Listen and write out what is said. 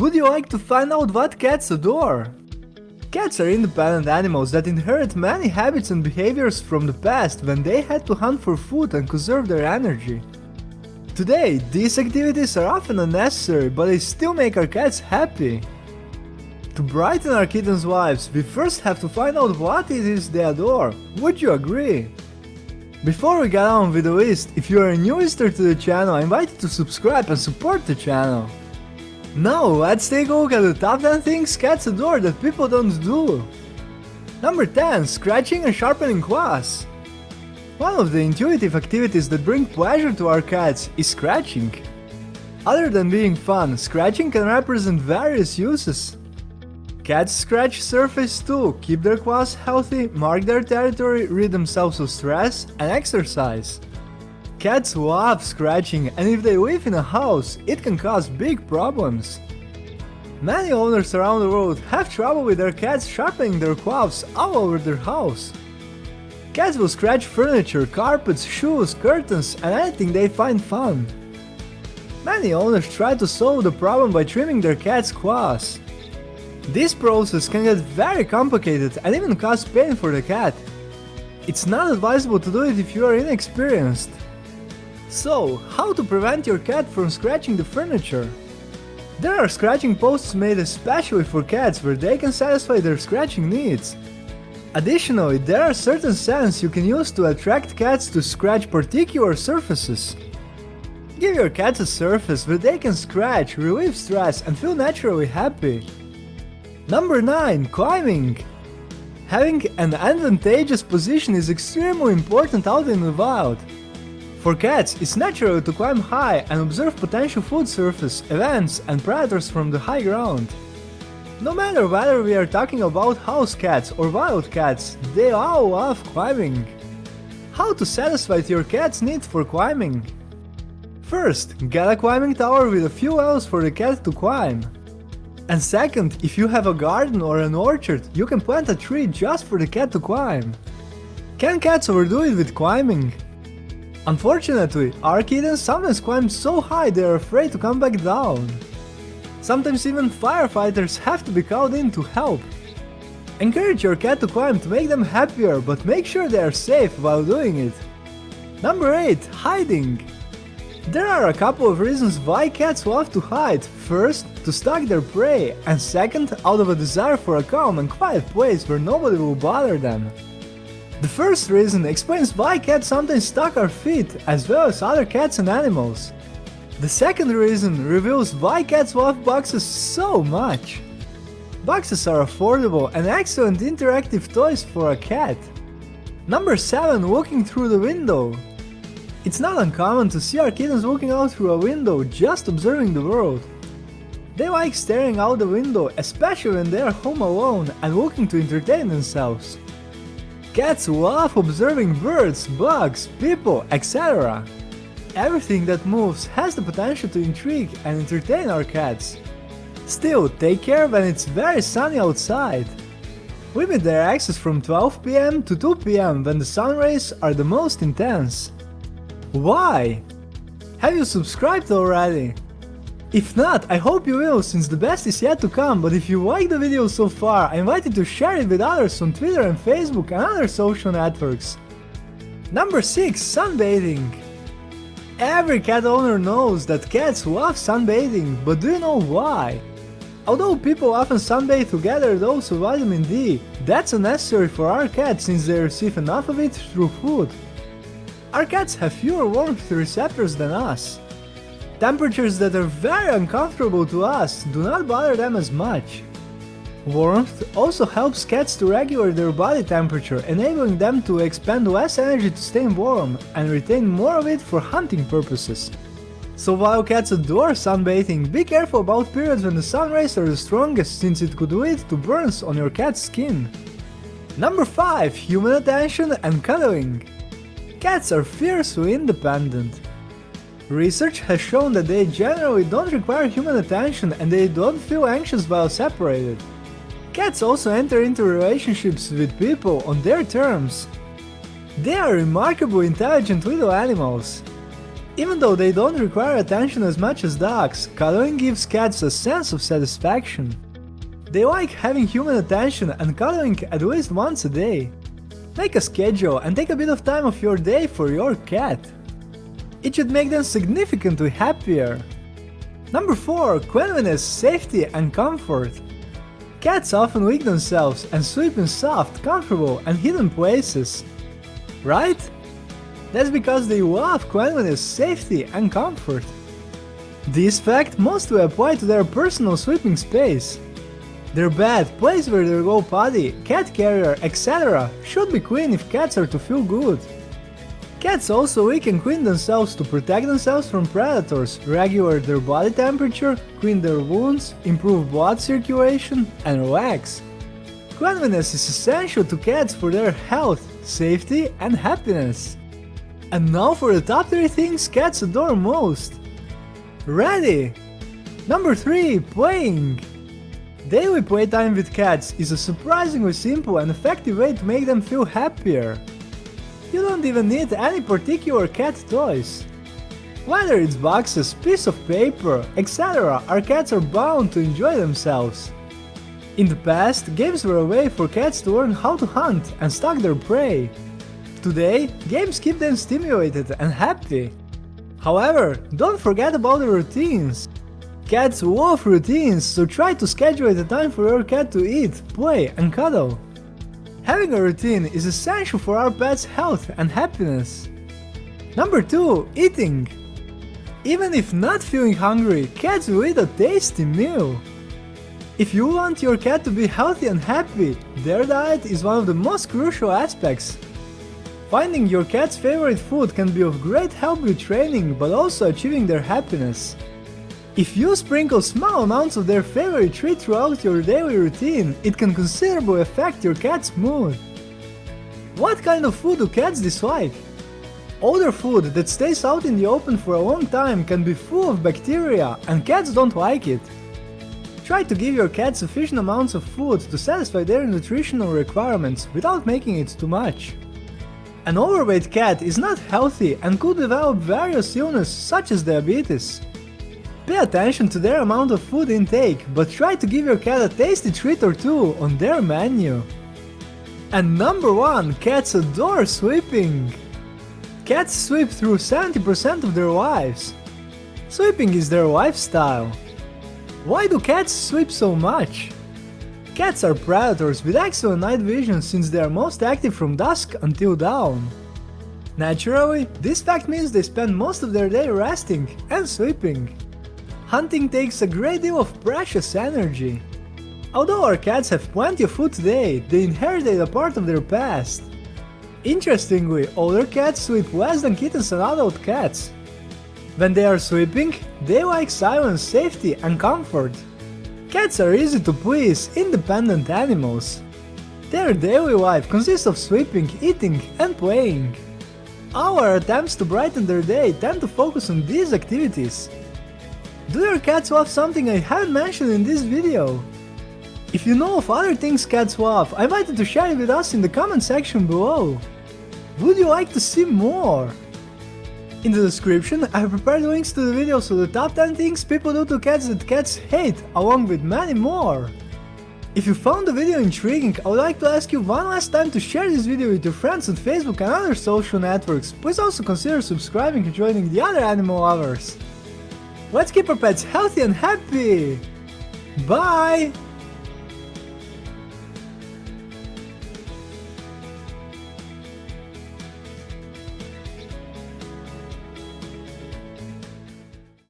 Would you like to find out what cats adore? Cats are independent animals that inherit many habits and behaviors from the past when they had to hunt for food and conserve their energy. Today, these activities are often unnecessary, but they still make our cats happy. To brighten our kittens' lives, we first have to find out what it is they adore. Would you agree? Before we get on with the list, if you are a new visitor to the channel, I invite you to subscribe and support the channel. Now let's take a look at the top 10 things cats adore that people don't do. Number 10. Scratching and sharpening claws. One of the intuitive activities that bring pleasure to our cats is scratching. Other than being fun, scratching can represent various uses. Cats scratch surface too, keep their claws healthy, mark their territory, rid themselves of stress, and exercise. Cats love scratching and if they live in a house, it can cause big problems. Many owners around the world have trouble with their cats sharpening their claws all over their house. Cats will scratch furniture, carpets, shoes, curtains and anything they find fun. Many owners try to solve the problem by trimming their cat's claws. This process can get very complicated and even cause pain for the cat. It's not advisable to do it if you are inexperienced. So, how to prevent your cat from scratching the furniture? There are scratching posts made especially for cats where they can satisfy their scratching needs. Additionally, there are certain scents you can use to attract cats to scratch particular surfaces. Give your cats a surface where they can scratch, relieve stress and feel naturally happy. Number 9. Climbing Having an advantageous position is extremely important out in the wild. For cats, it's natural to climb high and observe potential food surface, events and predators from the high ground. No matter whether we are talking about house cats or wild cats, they all love climbing. How to satisfy your cat's need for climbing? First, get a climbing tower with a few levels for the cat to climb. And second, if you have a garden or an orchard, you can plant a tree just for the cat to climb. Can cats overdo it with climbing? Unfortunately, our kittens sometimes climb so high they are afraid to come back down. Sometimes even firefighters have to be called in to help. Encourage your cat to climb to make them happier, but make sure they are safe while doing it. Number 8. Hiding There are a couple of reasons why cats love to hide. First, to stalk their prey, and second, out of a desire for a calm and quiet place where nobody will bother them. The first reason explains why cats sometimes stalk our feet, as well as other cats and animals. The second reason reveals why cats love boxes so much. Boxes are affordable and excellent interactive toys for a cat. Number 7. Looking through the window It's not uncommon to see our kittens looking out through a window just observing the world. They like staring out the window, especially when they are home alone and looking to entertain themselves. Cats love observing birds, bugs, people, etc. Everything that moves has the potential to intrigue and entertain our cats. Still, take care when it's very sunny outside. Limit their access from 12 pm to 2 pm when the sun rays are the most intense. Why? Have you subscribed already? If not, I hope you will, since the best is yet to come, but if you like the video so far, I invite you to share it with others on Twitter and Facebook and other social networks. Number 6. Sunbathing Every cat owner knows that cats love sunbathing, but do you know why? Although people often sunbathe to gather dose of vitamin D, that's unnecessary for our cats since they receive enough of it through food. Our cats have fewer warmth receptors than us, Temperatures that are very uncomfortable to us do not bother them as much. Warmth also helps cats to regulate their body temperature, enabling them to expend less energy to stay warm and retain more of it for hunting purposes. So while cats adore sunbathing, be careful about periods when the sun rays are the strongest since it could lead to burns on your cat's skin. Number 5. Human attention and cuddling Cats are fiercely independent. Research has shown that they generally don't require human attention and they don't feel anxious while separated. Cats also enter into relationships with people on their terms. They are remarkably intelligent little animals. Even though they don't require attention as much as dogs, cuddling gives cats a sense of satisfaction. They like having human attention and cuddling at least once a day. Make a schedule and take a bit of time of your day for your cat. It should make them significantly happier. Number 4. Cleanliness, safety and comfort. Cats often lick themselves and sleep in soft, comfortable and hidden places. Right? That's because they love cleanliness, safety and comfort. This fact mostly apply to their personal sleeping space. Their bed, place where they go potty, cat carrier, etc. should be clean if cats are to feel good. Cats also and clean themselves to protect themselves from predators, regulate their body temperature, clean their wounds, improve blood circulation, and relax. Cleanliness is essential to cats for their health, safety, and happiness. And now for the top 3 things cats adore most. Ready! Number 3. Playing Daily playtime with cats is a surprisingly simple and effective way to make them feel happier. You don't even need any particular cat toys. Whether it's boxes, piece of paper, etc., our cats are bound to enjoy themselves. In the past, games were a way for cats to learn how to hunt and stalk their prey. Today, games keep them stimulated and happy. However, don't forget about the routines. Cats love routines, so try to schedule a time for your cat to eat, play and cuddle. Having a routine is essential for our pet's health and happiness. Number 2. Eating Even if not feeling hungry, cats will eat a tasty meal. If you want your cat to be healthy and happy, their diet is one of the most crucial aspects. Finding your cat's favorite food can be of great help with training but also achieving their happiness. If you sprinkle small amounts of their favorite treat throughout your daily routine, it can considerably affect your cat's mood. What kind of food do cats dislike? Older food that stays out in the open for a long time can be full of bacteria and cats don't like it. Try to give your cat sufficient amounts of food to satisfy their nutritional requirements without making it too much. An overweight cat is not healthy and could develop various illnesses such as diabetes. Pay attention to their amount of food intake, but try to give your cat a tasty treat or two on their menu. And number 1, cats adore sweeping! Cats sweep through 70% of their lives. Sweeping is their lifestyle. Why do cats sweep so much? Cats are predators with excellent night vision since they are most active from dusk until dawn. Naturally, this fact means they spend most of their day resting and sleeping hunting takes a great deal of precious energy. Although our cats have plenty of food today, they inherited a part of their past. Interestingly, older cats sleep less than kittens and adult cats. When they are sleeping, they like silence, safety and comfort. Cats are easy to please, independent animals. Their daily life consists of sleeping, eating and playing. Our attempts to brighten their day tend to focus on these activities, do your cats love something I haven't mentioned in this video? If you know of other things cats love, I invite you to share it with us in the comment section below. Would you like to see more? In the description, I have prepared links to the videos of the top 10 things people do to cats that cats hate, along with many more. If you found the video intriguing, I would like to ask you one last time to share this video with your friends on Facebook and other social networks. Please also consider subscribing and joining the other animal lovers. Let's keep our pets healthy and happy! Bye!